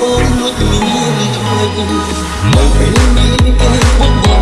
អូនលួចលៀនធ្វើមកពេលនេះពេលបង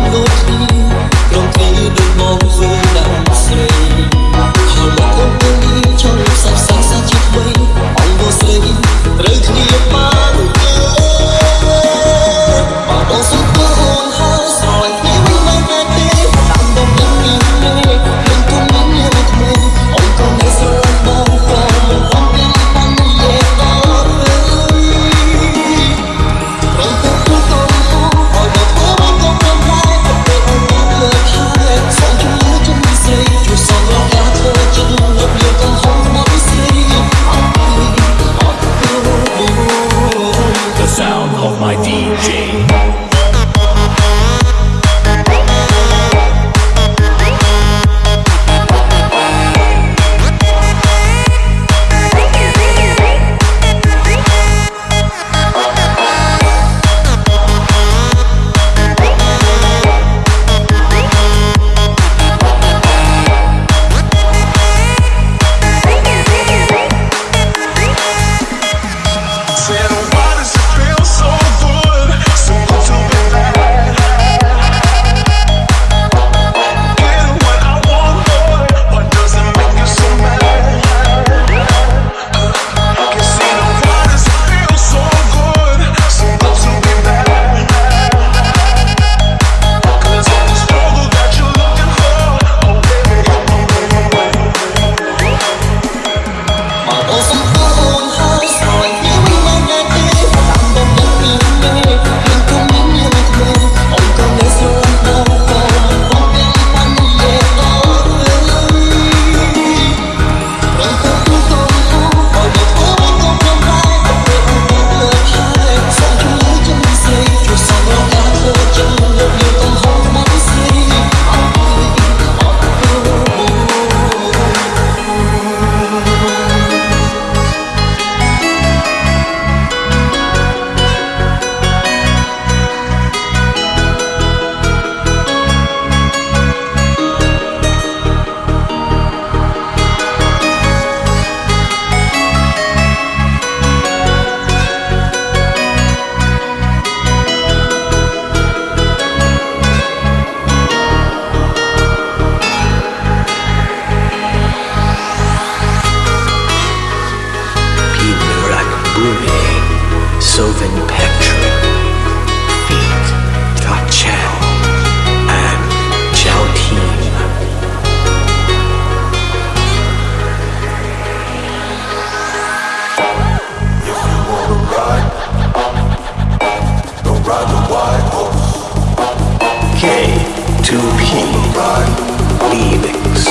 2P Leavings.